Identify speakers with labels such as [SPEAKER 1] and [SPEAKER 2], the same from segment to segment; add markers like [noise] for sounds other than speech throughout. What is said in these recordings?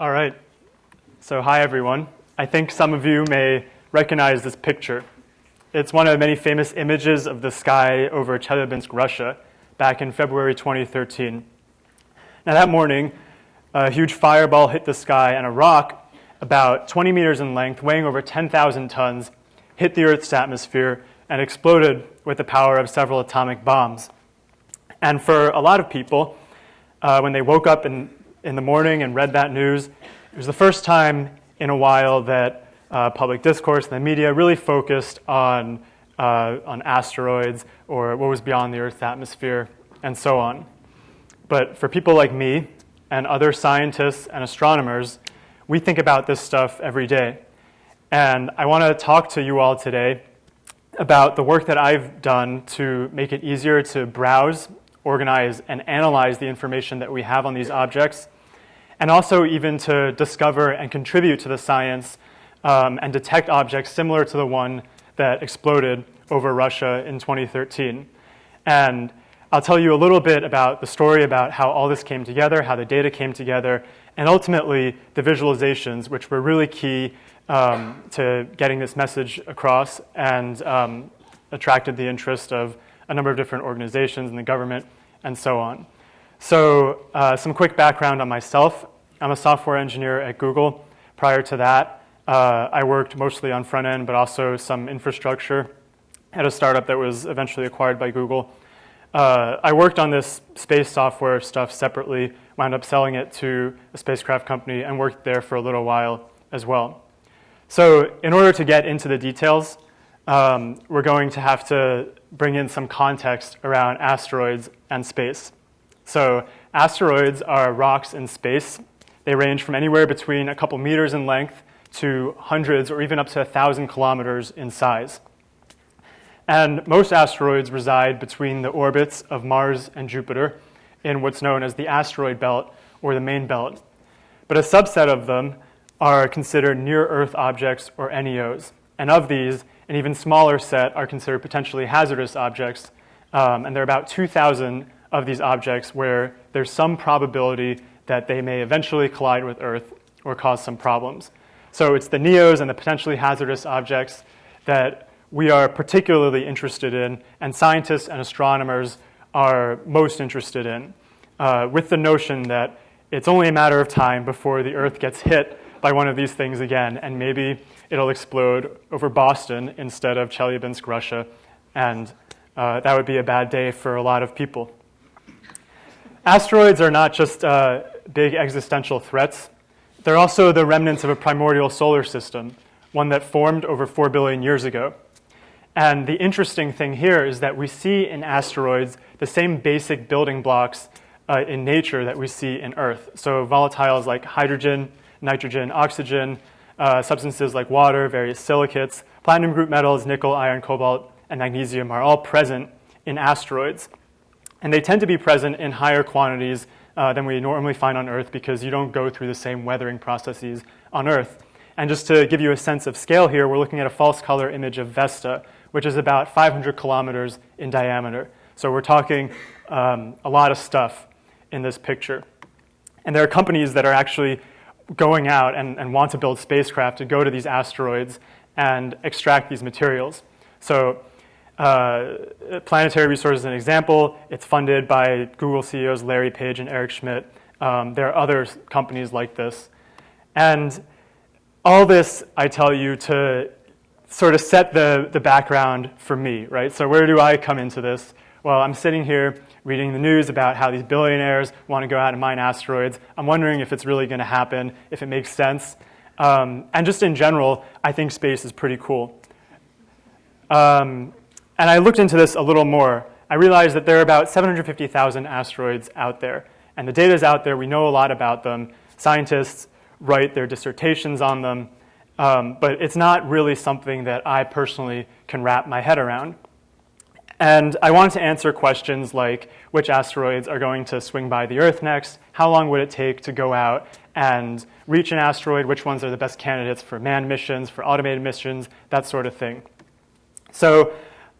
[SPEAKER 1] All right. So hi, everyone. I think some of you may recognize this picture. It's one of many famous images of the sky over Chelyabinsk, Russia, back in February 2013. Now that morning, a huge fireball hit the sky and a rock about 20 meters in length, weighing over 10,000 tons, hit the Earth's atmosphere and exploded with the power of several atomic bombs. And for a lot of people, uh, when they woke up in, in the morning and read that news, it was the first time in a while that uh, public discourse and the media really focused on, uh, on asteroids or what was beyond the Earth's atmosphere and so on. But for people like me and other scientists and astronomers, we think about this stuff every day. And I want to talk to you all today about the work that I've done to make it easier to browse, organize, and analyze the information that we have on these objects and also even to discover and contribute to the science um, and detect objects similar to the one that exploded over Russia in 2013. And I'll tell you a little bit about the story about how all this came together, how the data came together, and ultimately the visualizations, which were really key um, to getting this message across and um, attracted the interest of a number of different organizations and the government and so on. So uh, some quick background on myself. I'm a software engineer at Google. Prior to that, uh, I worked mostly on front end, but also some infrastructure at a startup that was eventually acquired by Google. Uh, I worked on this space software stuff separately, wound up selling it to a spacecraft company, and worked there for a little while as well. So in order to get into the details, um, we're going to have to bring in some context around asteroids and space. So asteroids are rocks in space. They range from anywhere between a couple meters in length to hundreds or even up to a 1,000 kilometers in size. And most asteroids reside between the orbits of Mars and Jupiter in what's known as the asteroid belt or the main belt. But a subset of them are considered near-Earth objects or NEOs. And of these, an even smaller set are considered potentially hazardous objects. Um, and there are about 2,000 of these objects where there's some probability that they may eventually collide with Earth or cause some problems. So it's the NEOs and the potentially hazardous objects that we are particularly interested in, and scientists and astronomers are most interested in, uh, with the notion that it's only a matter of time before the Earth gets hit by one of these things again, and maybe it'll explode over Boston instead of Chelyabinsk, Russia, and uh, that would be a bad day for a lot of people. Asteroids are not just uh, big existential threats. They're also the remnants of a primordial solar system, one that formed over 4 billion years ago. And the interesting thing here is that we see in asteroids the same basic building blocks uh, in nature that we see in Earth. So volatiles like hydrogen, nitrogen, oxygen, uh, substances like water, various silicates, platinum group metals, nickel, iron, cobalt, and magnesium are all present in asteroids. And they tend to be present in higher quantities uh, than we normally find on Earth because you don't go through the same weathering processes on Earth. And just to give you a sense of scale here, we're looking at a false color image of Vesta, which is about 500 kilometers in diameter. So we're talking um, a lot of stuff in this picture. And there are companies that are actually going out and, and want to build spacecraft to go to these asteroids and extract these materials. So uh, Planetary Resources is an example. It's funded by Google CEOs Larry Page and Eric Schmidt. Um, there are other companies like this. And all this, I tell you, to sort of set the, the background for me, right? So where do I come into this? Well, I'm sitting here reading the news about how these billionaires want to go out and mine asteroids. I'm wondering if it's really going to happen, if it makes sense. Um, and just in general, I think space is pretty cool. Um, and I looked into this a little more. I realized that there are about 750,000 asteroids out there. And the data is out there. We know a lot about them. Scientists write their dissertations on them. Um, but it's not really something that I personally can wrap my head around. And I wanted to answer questions like which asteroids are going to swing by the Earth next, how long would it take to go out and reach an asteroid, which ones are the best candidates for manned missions, for automated missions, that sort of thing. So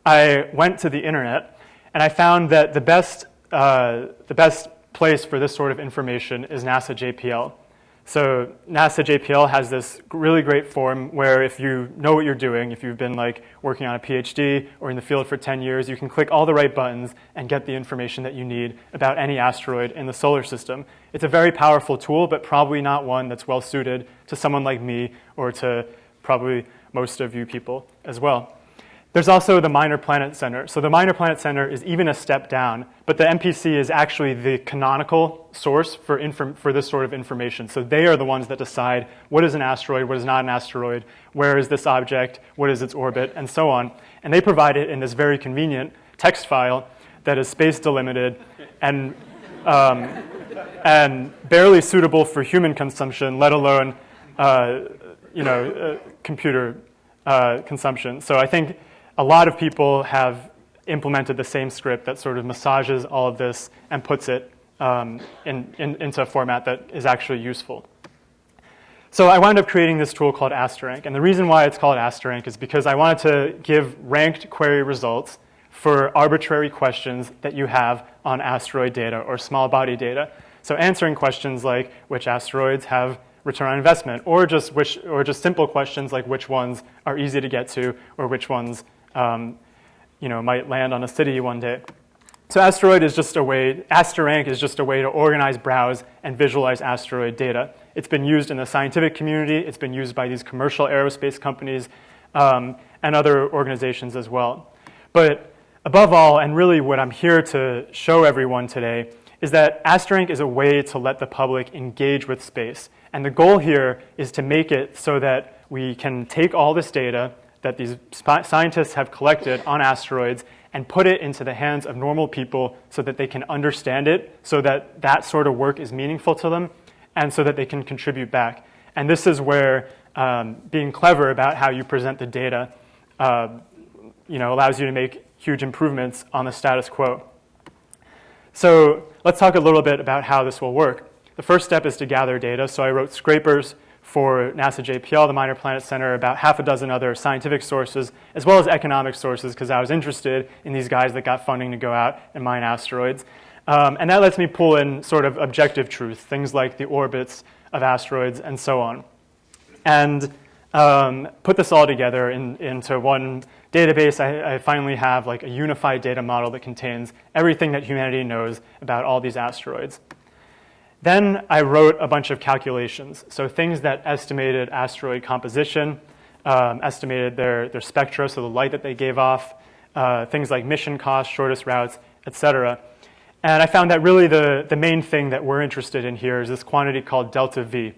[SPEAKER 1] I went to the internet and I found that the best, uh, the best place for this sort of information is NASA JPL. So NASA JPL has this really great form where if you know what you're doing, if you've been like working on a PhD or in the field for 10 years, you can click all the right buttons and get the information that you need about any asteroid in the solar system. It's a very powerful tool, but probably not one that's well suited to someone like me or to probably most of you people as well. There's also the Minor Planet Center. So the Minor Planet Center is even a step down, but the MPC is actually the canonical source for, for this sort of information. So they are the ones that decide what is an asteroid, what is not an asteroid, where is this object, what is its orbit, and so on. And they provide it in this very convenient text file that is space delimited and, um, and barely suitable for human consumption, let alone uh, you know, uh, computer uh, consumption. So I think a lot of people have implemented the same script that sort of massages all of this and puts it um, in, in, into a format that is actually useful. So I wound up creating this tool called Asterank. And the reason why it's called Asterank is because I wanted to give ranked query results for arbitrary questions that you have on asteroid data or small body data. So answering questions like which asteroids have return on investment, or just, which, or just simple questions like which ones are easy to get to, or which ones um, you know, might land on a city one day. So asteroid is just a way, Asterank is just a way to organize, browse, and visualize asteroid data. It's been used in the scientific community. It's been used by these commercial aerospace companies um, and other organizations as well. But above all, and really what I'm here to show everyone today, is that Asterank is a way to let the public engage with space. And the goal here is to make it so that we can take all this data, that these scientists have collected on asteroids and put it into the hands of normal people so that they can understand it, so that that sort of work is meaningful to them, and so that they can contribute back. And this is where um, being clever about how you present the data uh, you know, allows you to make huge improvements on the status quo. So let's talk a little bit about how this will work. The first step is to gather data. So I wrote scrapers for NASA JPL, the Minor Planet Center, about half a dozen other scientific sources, as well as economic sources, because I was interested in these guys that got funding to go out and mine asteroids. Um, and that lets me pull in sort of objective truth, things like the orbits of asteroids and so on. And um, put this all together in, into one database. I, I finally have like a unified data model that contains everything that humanity knows about all these asteroids. Then I wrote a bunch of calculations, so things that estimated asteroid composition, um, estimated their, their spectra, so the light that they gave off, uh, things like mission costs, shortest routes, etc. And I found that really the, the main thing that we're interested in here is this quantity called delta V.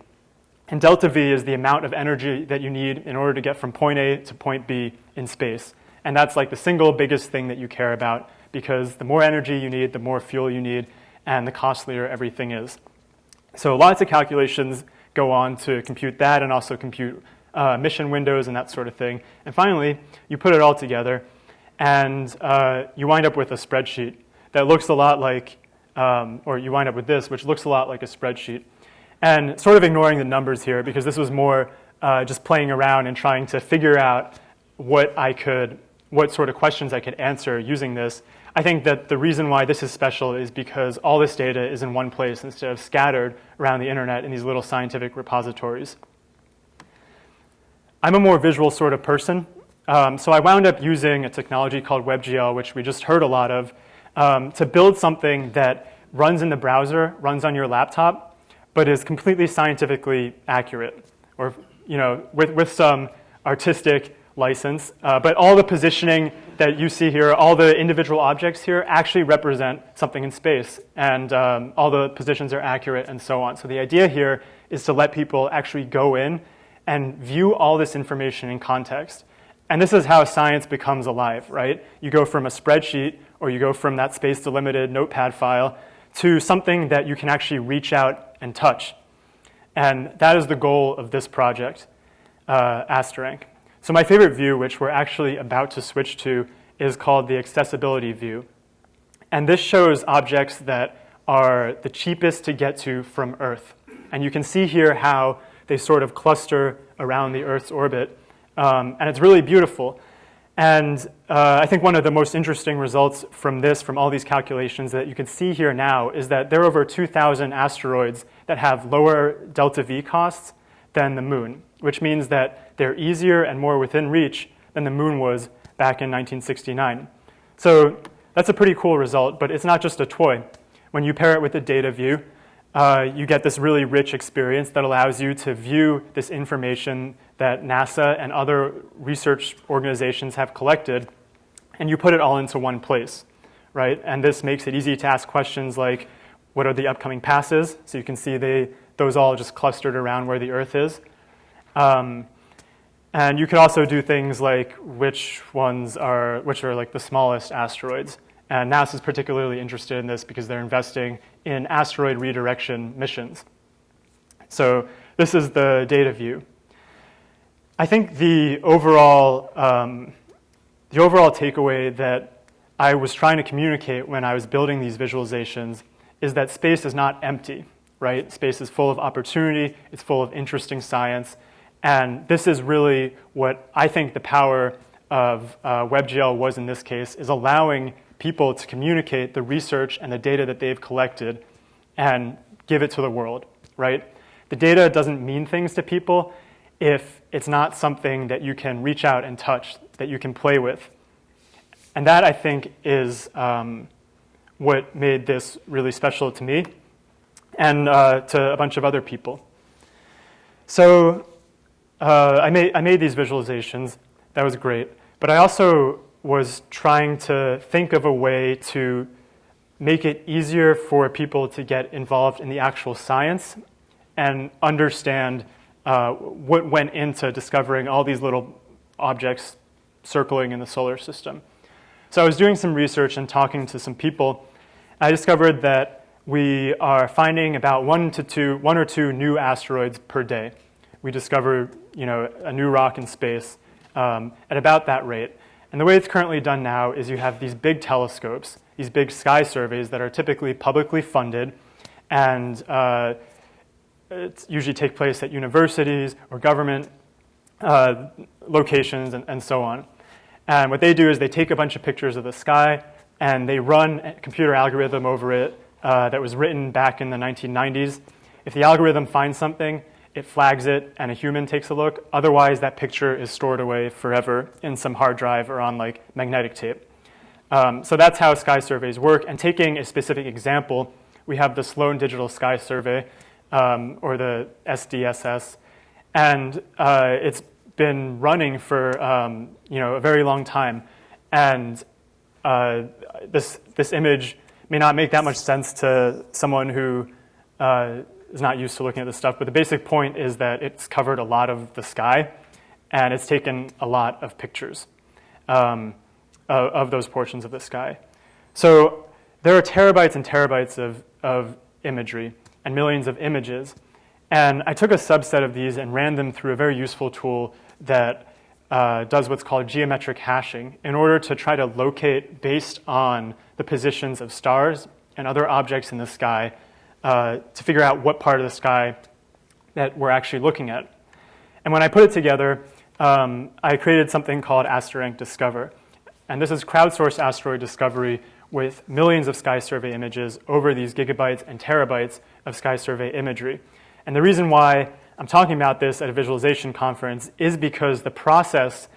[SPEAKER 1] And delta V is the amount of energy that you need in order to get from point A to point B in space. And that's like the single biggest thing that you care about because the more energy you need, the more fuel you need, and the costlier everything is. So lots of calculations go on to compute that and also compute uh, mission windows and that sort of thing. And finally, you put it all together and uh, you wind up with a spreadsheet that looks a lot like, um, or you wind up with this, which looks a lot like a spreadsheet. And sort of ignoring the numbers here because this was more uh, just playing around and trying to figure out what I could, what sort of questions I could answer using this. I think that the reason why this is special is because all this data is in one place instead of scattered around the internet in these little scientific repositories. I'm a more visual sort of person, um, so I wound up using a technology called WebGL, which we just heard a lot of, um, to build something that runs in the browser, runs on your laptop, but is completely scientifically accurate, or you know, with, with some artistic license. Uh, but all the positioning that you see here, all the individual objects here actually represent something in space. And um, all the positions are accurate and so on. So the idea here is to let people actually go in and view all this information in context. And this is how science becomes alive, right? You go from a spreadsheet or you go from that space delimited notepad file to something that you can actually reach out and touch. And that is the goal of this project, uh, Asterank. So my favorite view, which we're actually about to switch to, is called the accessibility view. And this shows objects that are the cheapest to get to from Earth. And you can see here how they sort of cluster around the Earth's orbit. Um, and it's really beautiful. And uh, I think one of the most interesting results from this, from all these calculations that you can see here now, is that there are over 2,000 asteroids that have lower delta V costs than the moon, which means that they're easier and more within reach than the moon was back in 1969. So that's a pretty cool result, but it's not just a toy. When you pair it with the data view, uh, you get this really rich experience that allows you to view this information that NASA and other research organizations have collected, and you put it all into one place, right? And this makes it easy to ask questions like, what are the upcoming passes? So you can see they, those all just clustered around where the Earth is. Um, and you could also do things like which ones are, which are like the smallest asteroids. And NASA is particularly interested in this because they're investing in asteroid redirection missions. So this is the data view. I think the overall, um, the overall takeaway that I was trying to communicate when I was building these visualizations is that space is not empty, right? Space is full of opportunity, it's full of interesting science, and this is really what I think the power of uh, WebGL was in this case, is allowing people to communicate the research and the data that they've collected and give it to the world, right? The data doesn't mean things to people if it's not something that you can reach out and touch, that you can play with. And that, I think, is um, what made this really special to me and uh, to a bunch of other people. So uh, I, made, I made these visualizations. That was great. But I also was trying to think of a way to make it easier for people to get involved in the actual science and understand uh, what went into discovering all these little objects circling in the solar system. So I was doing some research and talking to some people. I discovered that we are finding about one to two, one or two new asteroids per day. We discover, you know, a new rock in space um, at about that rate. And the way it's currently done now is you have these big telescopes, these big sky surveys that are typically publicly funded and uh, usually take place at universities or government uh, locations and, and, so on. And what they do is they take a bunch of pictures of the sky and they run a computer algorithm over it uh, that was written back in the 1990s. If the algorithm finds something, it flags it and a human takes a look. Otherwise, that picture is stored away forever in some hard drive or on like magnetic tape. Um, so that's how sky surveys work. And taking a specific example, we have the Sloan Digital Sky Survey, um, or the SDSS, and uh, it's been running for um, you know a very long time. And uh, this this image may not make that much sense to someone who uh, is not used to looking at this stuff, but the basic point is that it's covered a lot of the sky and it's taken a lot of pictures um, of, of, those portions of the sky. So there are terabytes and terabytes of, of imagery and millions of images. And I took a subset of these and ran them through a very useful tool that uh, does what's called geometric hashing in order to try to locate based on the positions of stars and other objects in the sky uh, to figure out what part of the sky that we're actually looking at. And when I put it together, um, I created something called AsteRank Discover. And this is crowdsourced asteroid discovery with millions of sky survey images over these gigabytes and terabytes of sky survey imagery. And the reason why I'm talking about this at a visualization conference is because the process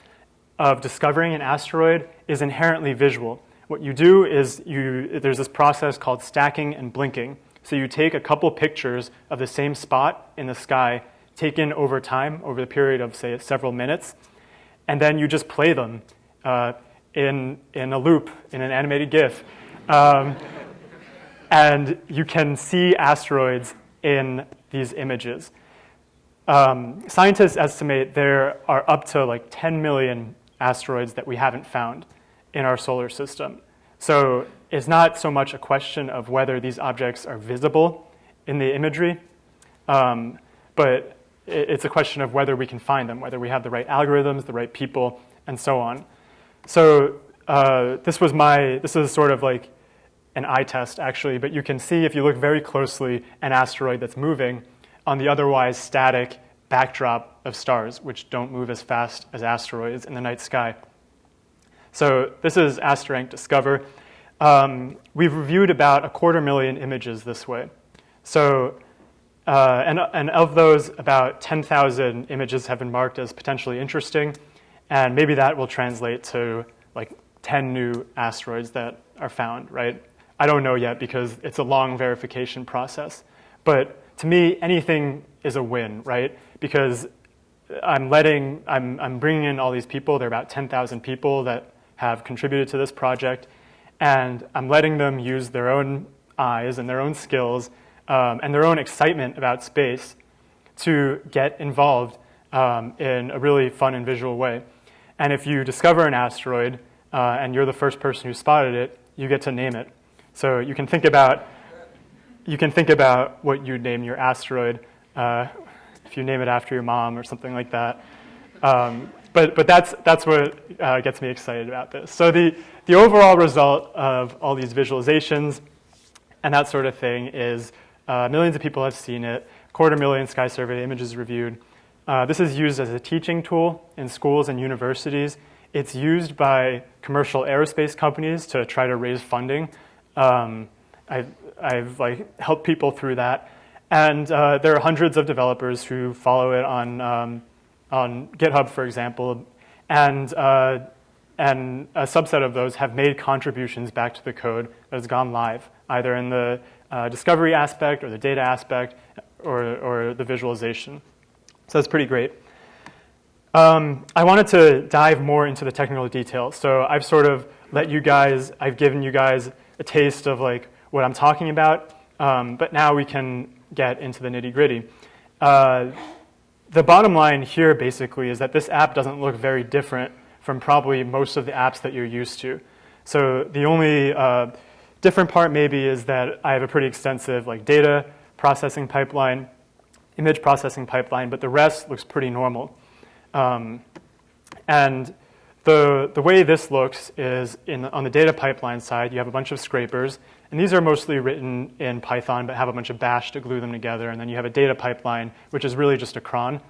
[SPEAKER 1] of discovering an asteroid is inherently visual. What you do is you, there's this process called stacking and blinking. So you take a couple pictures of the same spot in the sky taken over time, over the period of, say, several minutes, and then you just play them uh, in, in a loop, in an animated GIF. Um, and you can see asteroids in these images. Um, scientists estimate there are up to like 10 million asteroids that we haven't found in our solar system. So it's not so much a question of whether these objects are visible in the imagery, um, but it's a question of whether we can find them, whether we have the right algorithms, the right people, and so on. So uh, this was my, this is sort of like an eye test actually, but you can see if you look very closely an asteroid that's moving on the otherwise static backdrop of stars, which don't move as fast as asteroids in the night sky. So this is AsteRank Discover. Um, we've reviewed about a quarter million images this way. So, uh, and, and of those, about 10,000 images have been marked as potentially interesting, and maybe that will translate to like 10 new asteroids that are found, right? I don't know yet because it's a long verification process. But to me, anything is a win, right? Because I'm letting, I'm, I'm bringing in all these people. There are about 10,000 people that have contributed to this project. And I'm letting them use their own eyes and their own skills um, and their own excitement about space to get involved um, in a really fun and visual way. And if you discover an asteroid uh, and you're the first person who spotted it, you get to name it. So you can think about, you can think about what you'd name your asteroid uh, if you name it after your mom or something like that. Um, but, but that's, that's what uh, gets me excited about this. So the, the overall result of all these visualizations and that sort of thing is uh, millions of people have seen it, quarter million Sky Survey images reviewed. Uh, this is used as a teaching tool in schools and universities. It's used by commercial aerospace companies to try to raise funding. Um, I've, I've like helped people through that. And uh, there are hundreds of developers who follow it on, um, on GitHub, for example. And, uh, and a subset of those have made contributions back to the code that has gone live, either in the uh, discovery aspect or the data aspect or, or the visualization. So that's pretty great. Um, I wanted to dive more into the technical details. So I've sort of let you guys, I've given you guys a taste of like what I'm talking about, um, but now we can get into the nitty gritty. Uh, the bottom line here basically is that this app doesn't look very different from probably most of the apps that you're used to. So the only uh, different part maybe is that I have a pretty extensive like data processing pipeline, image processing pipeline, but the rest looks pretty normal. Um, and the, the way this looks is in, on the data pipeline side, you have a bunch of scrapers. And these are mostly written in Python, but have a bunch of bash to glue them together. And then you have a data pipeline, which is really just a cron,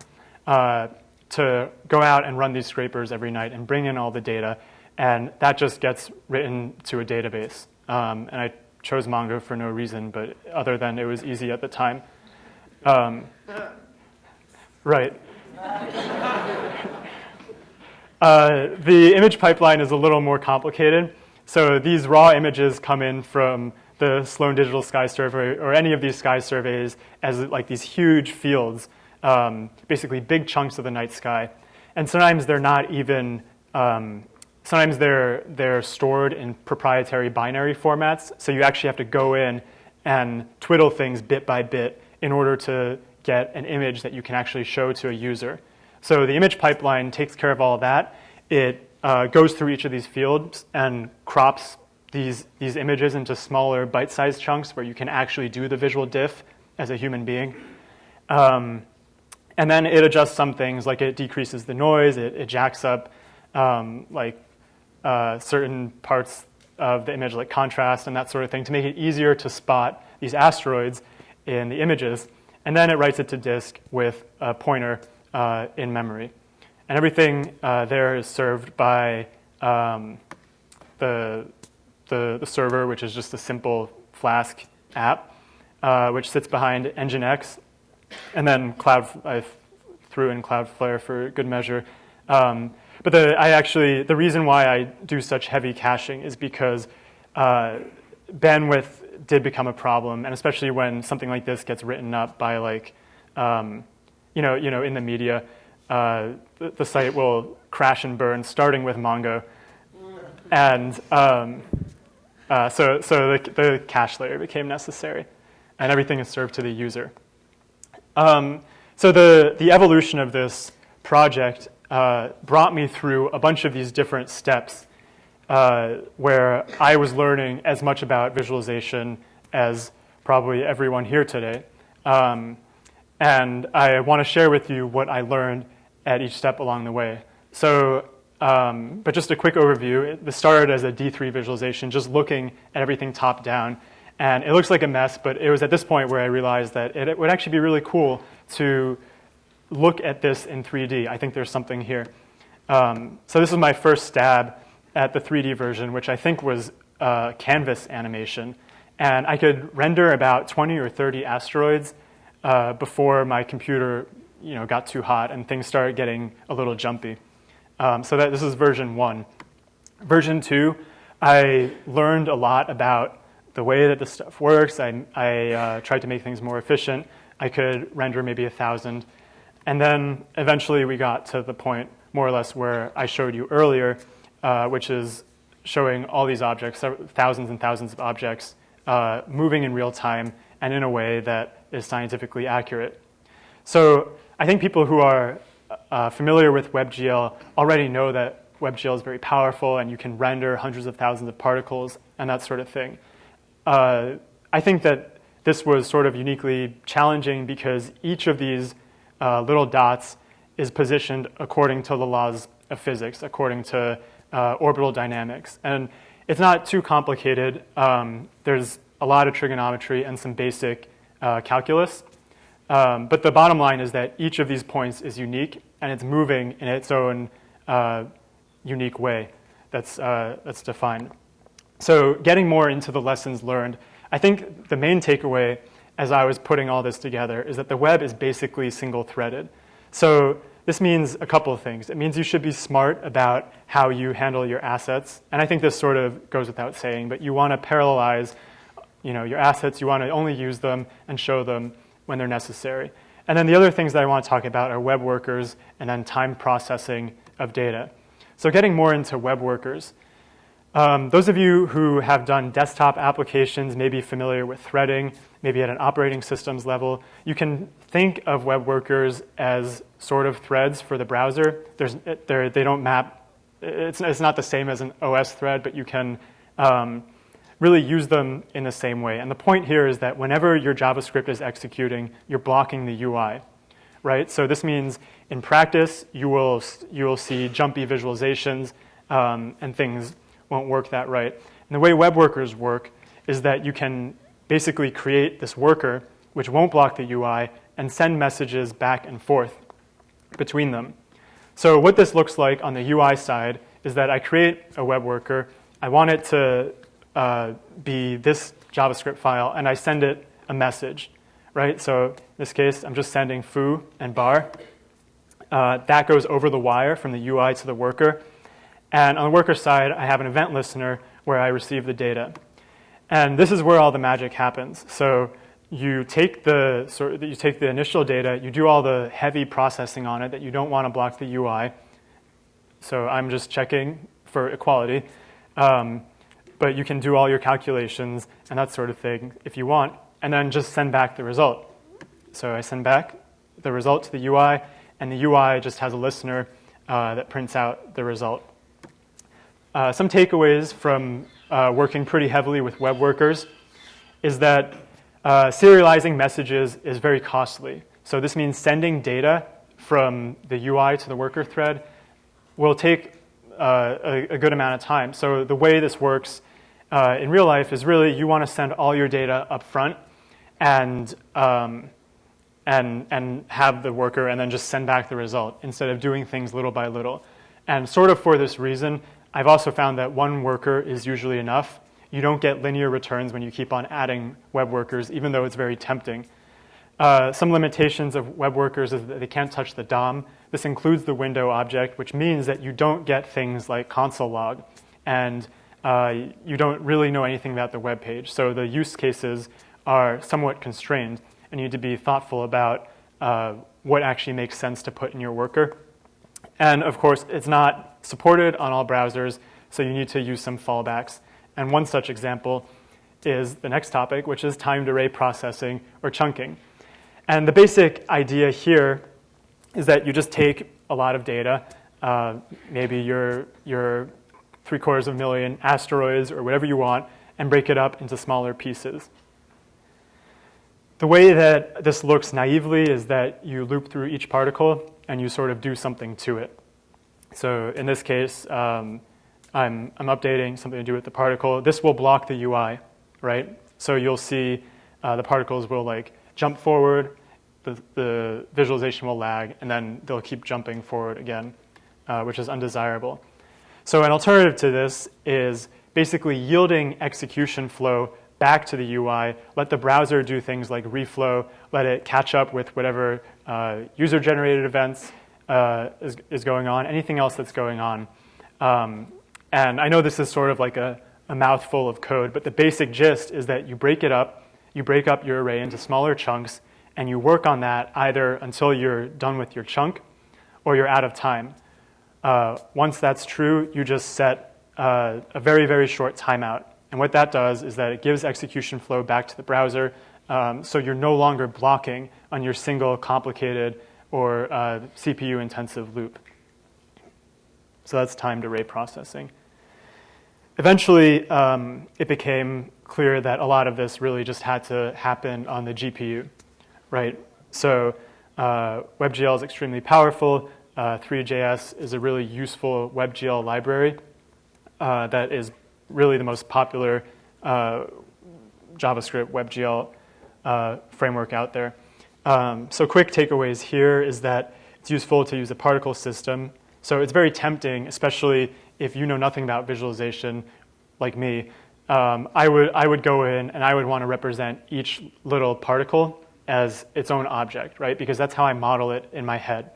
[SPEAKER 1] uh, to go out and run these scrapers every night and bring in all the data. And that just gets written to a database. Um, and I chose Mongo for no reason, but other than it was easy at the time. Um, right. [laughs] Uh, the image pipeline is a little more complicated. So these raw images come in from the Sloan Digital Sky Survey or any of these sky surveys as like these huge fields, um, basically big chunks of the night sky. And sometimes they're not even, um, sometimes they're, they're stored in proprietary binary formats. So you actually have to go in and twiddle things bit by bit in order to get an image that you can actually show to a user. So the image pipeline takes care of all of that. It uh, goes through each of these fields and crops these, these images into smaller bite-sized chunks where you can actually do the visual diff as a human being. Um, and then it adjusts some things, like it decreases the noise, it, it jacks up um, like uh, certain parts of the image, like contrast and that sort of thing, to make it easier to spot these asteroids in the images. And then it writes it to disk with a pointer uh, in memory. And everything uh, there is served by um, the, the, the, server, which is just a simple Flask app, uh, which sits behind Nginx. And then Cloud, I threw in Cloudflare for good measure. Um, but the, I actually, the reason why I do such heavy caching is because uh, bandwidth did become a problem, and especially when something like this gets written up by like, um, you know, you know, in the media, uh, the, the, site will crash and burn, starting with Mongo. And um, uh, so, so the, the, cache layer became necessary, and everything is served to the user. Um, so the, the evolution of this project uh, brought me through a bunch of these different steps uh, where I was learning as much about visualization as probably everyone here today. Um, and I want to share with you what I learned at each step along the way. So, um, but just a quick overview. This started as a D3 visualization, just looking at everything top down. And it looks like a mess, but it was at this point where I realized that it, it would actually be really cool to look at this in 3D. I think there's something here. Um, so this is my first stab at the 3D version, which I think was uh, canvas animation. And I could render about 20 or 30 asteroids uh, before my computer you know, got too hot and things started getting a little jumpy. Um, so that this is version one. Version two, I learned a lot about the way that this stuff works. I, I uh, tried to make things more efficient. I could render maybe a thousand. And then eventually we got to the point more or less where I showed you earlier, uh, which is showing all these objects, thousands and thousands of objects, uh, moving in real time and in a way that is scientifically accurate. So I think people who are uh, familiar with WebGL already know that WebGL is very powerful and you can render hundreds of thousands of particles and that sort of thing. Uh, I think that this was sort of uniquely challenging because each of these uh, little dots is positioned according to the laws of physics, according to uh, orbital dynamics. And it's not too complicated. Um, there's a lot of trigonometry and some basic uh, calculus. Um, but the bottom line is that each of these points is unique and it's moving in its own uh, unique way that's, uh, that's defined. So getting more into the lessons learned, I think the main takeaway as I was putting all this together is that the web is basically single-threaded. So this means a couple of things. It means you should be smart about how you handle your assets. And I think this sort of goes without saying, but you want to parallelize you know, your assets. You want to only use them and show them when they're necessary. And then the other things that I want to talk about are web workers and then time processing of data. So getting more into web workers. Um, those of you who have done desktop applications may be familiar with threading, maybe at an operating systems level. You can think of web workers as sort of threads for the browser. There's, they don't map, it's, it's not the same as an OS thread, but you can um, really use them in the same way. And the point here is that whenever your JavaScript is executing, you're blocking the UI, right? So this means in practice, you will, you will see jumpy visualizations um, and things won't work that right. And the way web workers work is that you can basically create this worker which won't block the UI and send messages back and forth between them. So what this looks like on the UI side is that I create a web worker. I want it to uh, be this JavaScript file, and I send it a message, right? So in this case, I'm just sending foo and bar. Uh, that goes over the wire from the UI to the worker. And on the worker side, I have an event listener where I receive the data. And this is where all the magic happens. So you take the sort of, you take the initial data, you do all the heavy processing on it that you don't want to block the UI. So I'm just checking for equality. Um, but you can do all your calculations and that sort of thing if you want, and then just send back the result. So I send back the result to the UI, and the UI just has a listener uh, that prints out the result. Uh, some takeaways from uh, working pretty heavily with web workers is that uh, serializing messages is very costly. So this means sending data from the UI to the worker thread will take uh, a, a, good amount of time. So the way this works uh, in real life is really you want to send all your data up front and, um, and, and have the worker and then just send back the result instead of doing things little by little. And sort of for this reason, I've also found that one worker is usually enough. You don't get linear returns when you keep on adding web workers, even though it's very tempting. Uh, some limitations of web workers is that they can't touch the DOM. This includes the window object, which means that you don't get things like console log. And uh, you don't really know anything about the web page. So the use cases are somewhat constrained, and you need to be thoughtful about uh, what actually makes sense to put in your worker. And of course, it's not supported on all browsers, so you need to use some fallbacks. And one such example is the next topic, which is timed array processing or chunking. And the basic idea here is that you just take a lot of data, uh, maybe your, your three quarters of a million asteroids or whatever you want and break it up into smaller pieces. The way that this looks naively is that you loop through each particle and you sort of do something to it. So in this case, um, I'm, I'm updating something to do with the particle. This will block the UI, right? So you'll see uh, the particles will like jump forward, the, the visualization will lag, and then they'll keep jumping forward again, uh, which is undesirable. So an alternative to this is basically yielding execution flow back to the UI, let the browser do things like reflow, let it catch up with whatever uh, user-generated events uh, is, is going on, anything else that's going on. Um, and I know this is sort of like a, a mouthful of code, but the basic gist is that you break it up, you break up your array into smaller chunks, and you work on that either until you're done with your chunk or you're out of time. Uh, once that's true, you just set uh, a very, very short timeout. And what that does is that it gives execution flow back to the browser, um, so you're no longer blocking on your single complicated or uh, CPU-intensive loop. So that's timed array processing. Eventually, um, it became clear that a lot of this really just had to happen on the GPU, right? So uh, WebGL is extremely powerful. Uh, Three.js is a really useful WebGL library uh, that is really the most popular uh, JavaScript WebGL uh, framework out there. Um, so quick takeaways here is that it's useful to use a particle system. So it's very tempting, especially if you know nothing about visualization like me. Um, I, would, I would go in and I would want to represent each little particle as its own object, right? Because that's how I model it in my head.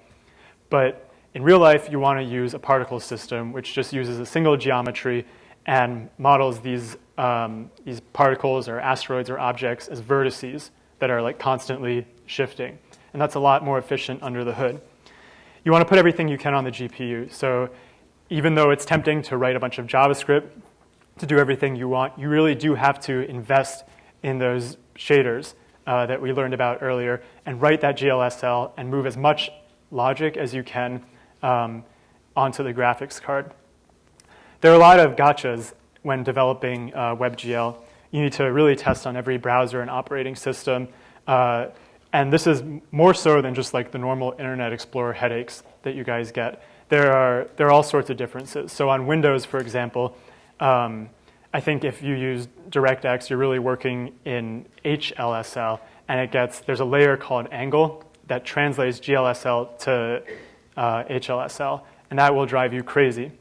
[SPEAKER 1] But in real life, you want to use a particle system, which just uses a single geometry and models these, um, these particles or asteroids or objects as vertices that are like constantly shifting. And that's a lot more efficient under the hood. You want to put everything you can on the GPU. So even though it's tempting to write a bunch of JavaScript to do everything you want, you really do have to invest in those shaders uh, that we learned about earlier and write that GLSL and move as much logic as you can um, onto the graphics card. There are a lot of gotchas when developing uh, WebGL. You need to really test on every browser and operating system. Uh, and this is more so than just like the normal Internet Explorer headaches that you guys get. There are, there are all sorts of differences. So on Windows, for example, um, I think if you use DirectX, you're really working in HLSL, and it gets, there's a layer called angle that translates GLSL to uh, HLSL, and that will drive you crazy.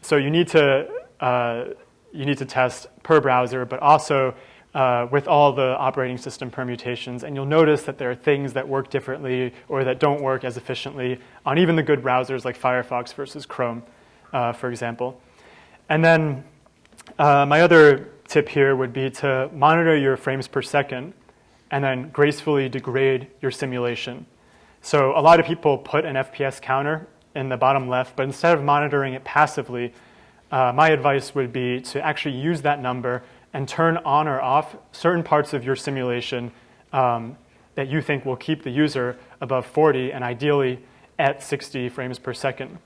[SPEAKER 1] So you need to, uh, you need to test per browser, but also uh, with all the operating system permutations. And you'll notice that there are things that work differently or that don't work as efficiently on even the good browsers like Firefox versus Chrome, uh, for example. And then uh, my other tip here would be to monitor your frames per second and then gracefully degrade your simulation. So a lot of people put an FPS counter in the bottom left, but instead of monitoring it passively, uh, my advice would be to actually use that number and turn on or off certain parts of your simulation um, that you think will keep the user above 40 and ideally at 60 frames per second.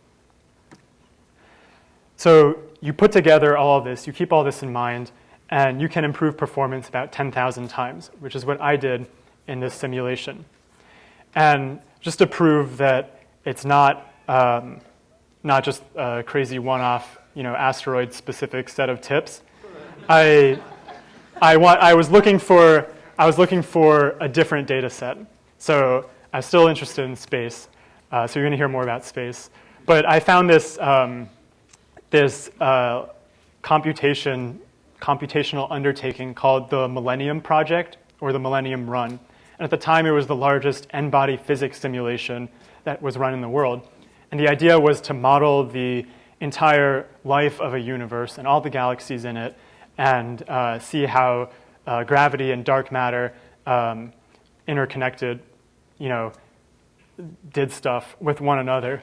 [SPEAKER 1] So you put together all of this, you keep all this in mind, and you can improve performance about 10,000 times, which is what I did in this simulation. And just to prove that it's not, um, not just a crazy one-off you know, asteroid-specific set of tips, I, I, want, I, was looking for, I was looking for a different data set. So I'm still interested in space. Uh, so you're going to hear more about space. But I found this, um, this uh, computation, computational undertaking called the Millennium Project or the Millennium Run. And at the time, it was the largest n-body physics simulation that was run in the world. And the idea was to model the entire life of a universe and all the galaxies in it and uh, see how uh, gravity and dark matter um, interconnected, you know, did stuff with one another.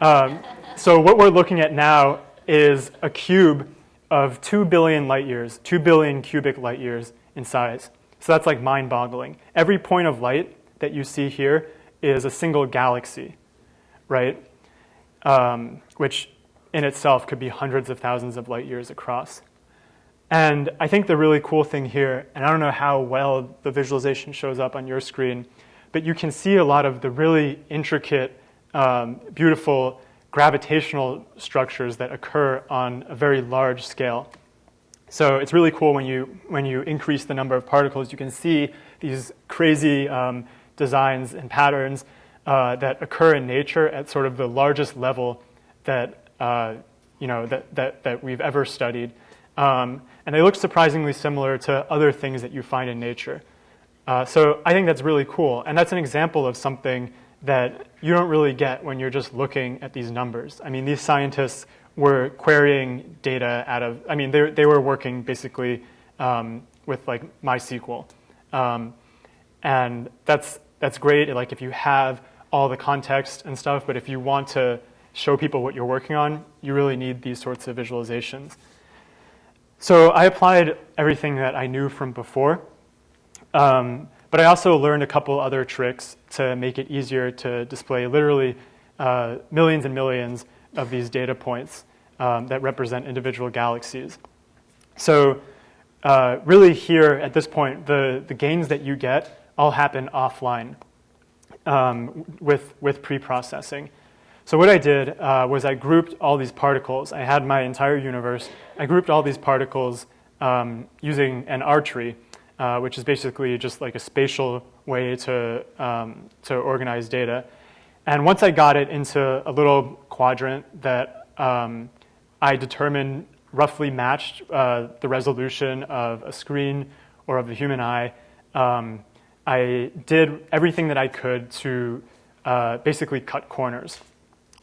[SPEAKER 1] Um, so what we're looking at now is a cube of 2 billion light years, 2 billion cubic light years in size. So that's like mind-boggling. Every point of light that you see here is a single galaxy, right? Um, which in itself could be hundreds of thousands of light years across. And I think the really cool thing here, and I don't know how well the visualization shows up on your screen, but you can see a lot of the really intricate, um, beautiful gravitational structures that occur on a very large scale. So it's really cool when you, when you increase the number of particles, you can see these crazy um, designs and patterns uh, that occur in nature at sort of the largest level that uh, you know, that, that, that we've ever studied. Um, and they look surprisingly similar to other things that you find in nature. Uh, so I think that's really cool. And that's an example of something that you don't really get when you're just looking at these numbers. I mean, these scientists were querying data out of, I mean, they, they were working basically um, with like MySQL. Um, and that's, that's great, like if you have all the context and stuff, but if you want to show people what you're working on, you really need these sorts of visualizations. So I applied everything that I knew from before, um, but I also learned a couple other tricks to make it easier to display literally uh, millions and millions of these data points um, that represent individual galaxies. So uh, really here at this point, the, the gains that you get all happen offline um, with, with pre-processing. So what I did uh, was I grouped all these particles. I had my entire universe. I grouped all these particles um, using an R tree, uh, which is basically just like a spatial way to, um, to organize data. And once I got it into a little quadrant that um, I determined roughly matched uh, the resolution of a screen or of the human eye, um, I did everything that I could to uh, basically cut corners.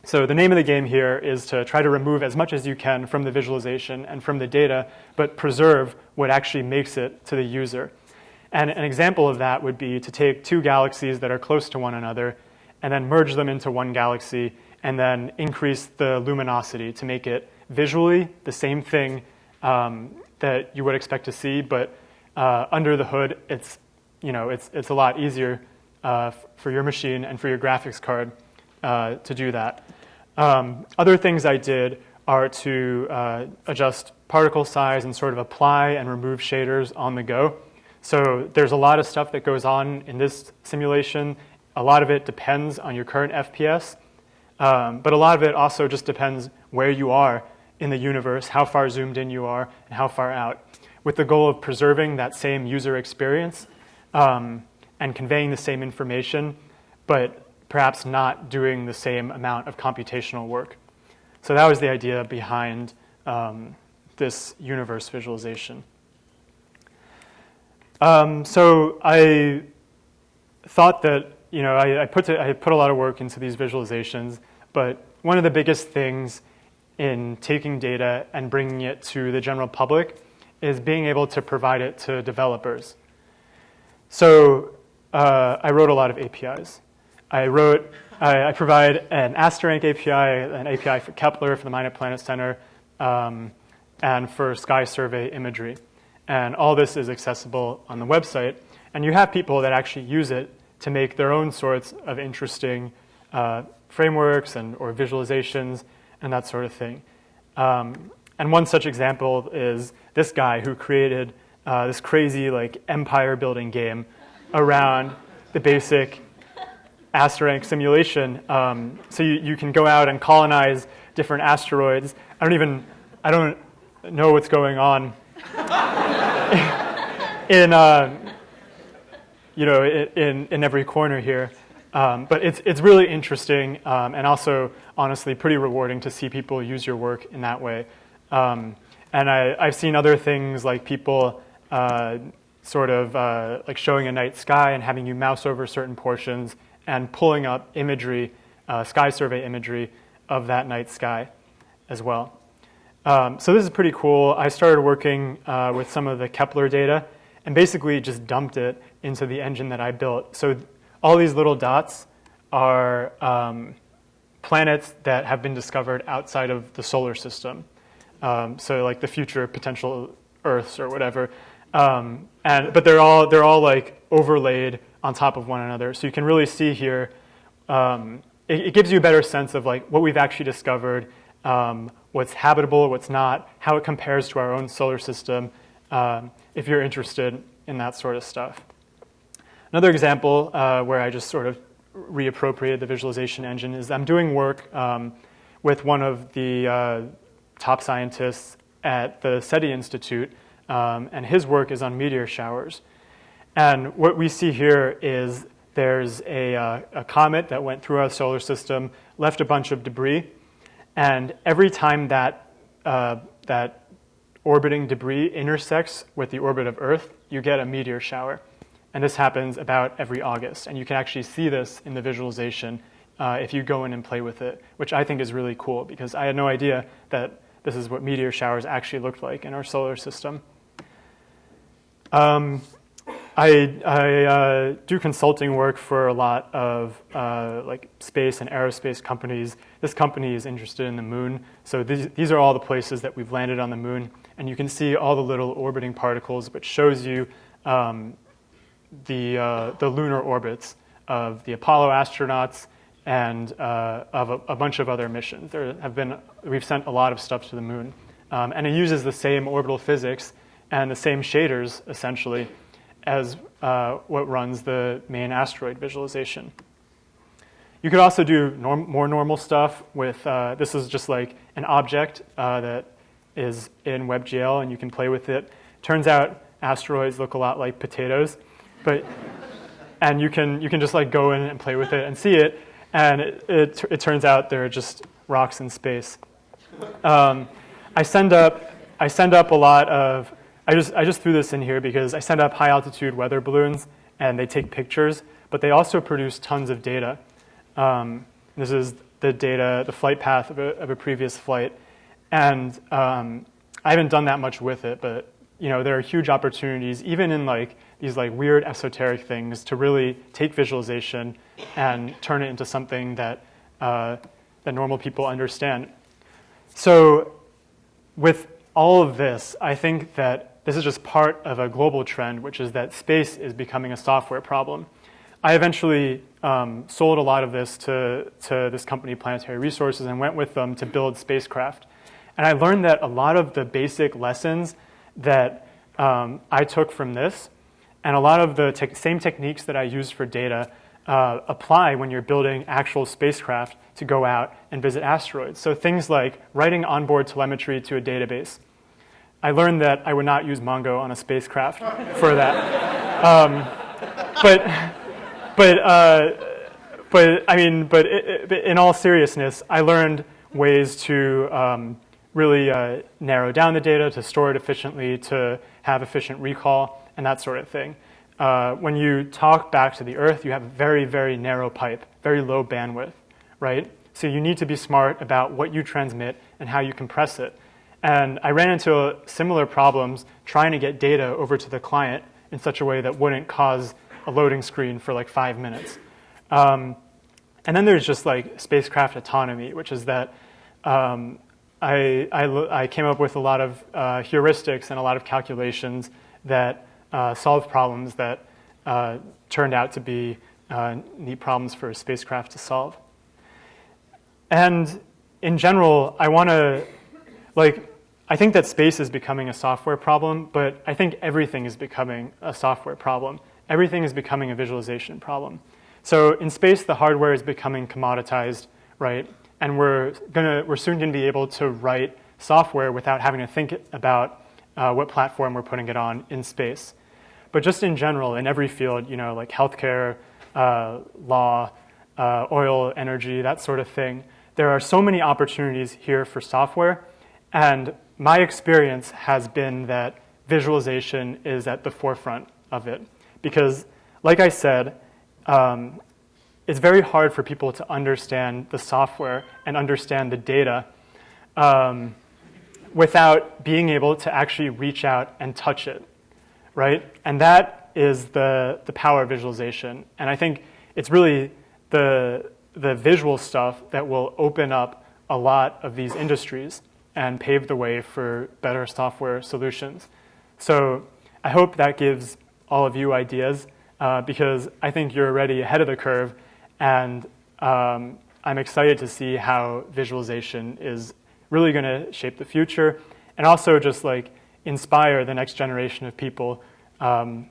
[SPEAKER 1] So the name of the game here is to try to remove as much as you can from the visualization and from the data, but preserve what actually makes it to the user. And an example of that would be to take two galaxies that are close to one another and then merge them into one galaxy and then increase the luminosity to make it visually the same thing um, that you would expect to see, but uh, under the hood, it's, you know, it's, it's a lot easier uh, for your machine and for your graphics card uh, to do that. Um, other things I did are to uh, adjust particle size and sort of apply and remove shaders on the go. So there's a lot of stuff that goes on in this simulation. A lot of it depends on your current FPS, um, but a lot of it also just depends where you are in the universe, how far zoomed in you are, and how far out, with the goal of preserving that same user experience um, and conveying the same information, but perhaps not doing the same amount of computational work. So that was the idea behind um, this universe visualization. Um, so I thought that, you know, I, I, put to, I put a lot of work into these visualizations, but one of the biggest things in taking data and bringing it to the general public is being able to provide it to developers. So uh, I wrote a lot of APIs. I wrote, I, I, provide an Asterank API, an API for Kepler, for the Minor Planet Center, um, and for Sky Survey imagery. And all this is accessible on the website. And you have people that actually use it to make their own sorts of interesting uh, frameworks and or visualizations and that sort of thing. Um, and one such example is this guy who created uh, this crazy like empire building game around the basic Asterank simulation. Um, so you, you can go out and colonize different asteroids. I don't even, I don't know what's going on [laughs] in, uh, you know, in, in every corner here. Um, but it's, it's really interesting um, and also, honestly, pretty rewarding to see people use your work in that way. Um, and I, I've seen other things like people uh, sort of uh, like showing a night sky and having you mouse over certain portions and pulling up imagery, uh, sky survey imagery of that night sky as well. Um, so this is pretty cool. I started working uh, with some of the Kepler data and basically just dumped it into the engine that I built. So all these little dots are um, planets that have been discovered outside of the solar system. Um, so like the future potential Earths or whatever. Um, and, but they're all, they're all like overlaid on top of one another. So you can really see here, um, it, it, gives you a better sense of like what we've actually discovered, um, what's habitable, what's not, how it compares to our own solar system, um, if you're interested in that sort of stuff. Another example uh, where I just sort of reappropriated the visualization engine is I'm doing work um, with one of the uh, top scientists at the SETI Institute, um, and his work is on meteor showers. And what we see here is there's a, uh, a comet that went through our solar system, left a bunch of debris, and every time that uh, that orbiting debris intersects with the orbit of Earth, you get a meteor shower. And this happens about every August. And you can actually see this in the visualization uh, if you go in and play with it, which I think is really cool because I had no idea that this is what meteor showers actually looked like in our solar system. Um, I, I uh, do consulting work for a lot of uh, like space and aerospace companies. This company is interested in the moon. So these, these are all the places that we've landed on the moon. And you can see all the little orbiting particles, which shows you um, the, uh, the lunar orbits of the Apollo astronauts and uh, of a, a, bunch of other missions. There have been, we've sent a lot of stuff to the moon. Um, and it uses the same orbital physics and the same shaders, essentially, as uh, what runs the main asteroid visualization. You could also do norm more normal stuff with, uh, this is just like an object uh, that is in WebGL and you can play with it. Turns out asteroids look a lot like potatoes, but, and you can, you can just like go in and play with it and see it, and it, it, it turns out they're just rocks in space. Um, I, send up, I send up a lot of, I just, I just threw this in here because I send up high altitude weather balloons and they take pictures, but they also produce tons of data. Um, this is the data, the flight path of a, of a previous flight. And um, I haven't done that much with it, but you know, there are huge opportunities, even in like these like weird esoteric things, to really take visualization and turn it into something that uh, that normal people understand. So, with all of this, I think that this is just part of a global trend, which is that space is becoming a software problem. I eventually um, sold a lot of this to, to this company, Planetary Resources, and went with them to build spacecraft. And I learned that a lot of the basic lessons that um, I took from this and a lot of the te same techniques that I use for data uh, apply when you're building actual spacecraft to go out and visit asteroids. So things like writing onboard telemetry to a database. I learned that I would not use Mongo on a spacecraft for that. Um, but, but, uh, but I mean, but it, it, in all seriousness, I learned ways to um, really uh, narrow down the data, to store it efficiently, to have efficient recall and that sort of thing. Uh, when you talk back to the Earth, you have a very, very narrow pipe, very low bandwidth, right? So you need to be smart about what you transmit and how you compress it. And I ran into similar problems trying to get data over to the client in such a way that wouldn't cause a loading screen for like five minutes. Um, and then there's just like spacecraft autonomy, which is that um, I, I, I, came up with a lot of uh, heuristics and a lot of calculations that uh, solve problems that uh, turned out to be uh, neat problems for a spacecraft to solve. And in general, I want to, like, I think that space is becoming a software problem, but I think everything is becoming a software problem. Everything is becoming a visualization problem. So in space, the hardware is becoming commoditized, right? And we're, gonna, we're soon going to be able to write software without having to think about uh, what platform we're putting it on in space. But just in general, in every field, you know, like healthcare, uh, law, uh, oil, energy, that sort of thing, there are so many opportunities here for software. And my experience has been that visualization is at the forefront of it. Because, like I said, um, it's very hard for people to understand the software and understand the data um, without being able to actually reach out and touch it, right? And that is the, the power of visualization. And I think it's really the, the visual stuff that will open up a lot of these industries and pave the way for better software solutions. So I hope that gives all of you ideas uh, because I think you're already ahead of the curve and um, I'm excited to see how visualization is really going to shape the future and also just like inspire the next generation of people um,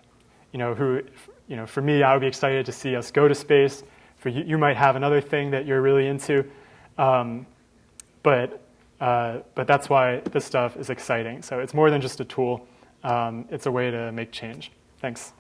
[SPEAKER 1] you know who you know for me I would be excited to see us go to space for you, you might have another thing that you're really into um, but uh, but that's why this stuff is exciting. So it's more than just a tool. Um, it's a way to make change. Thanks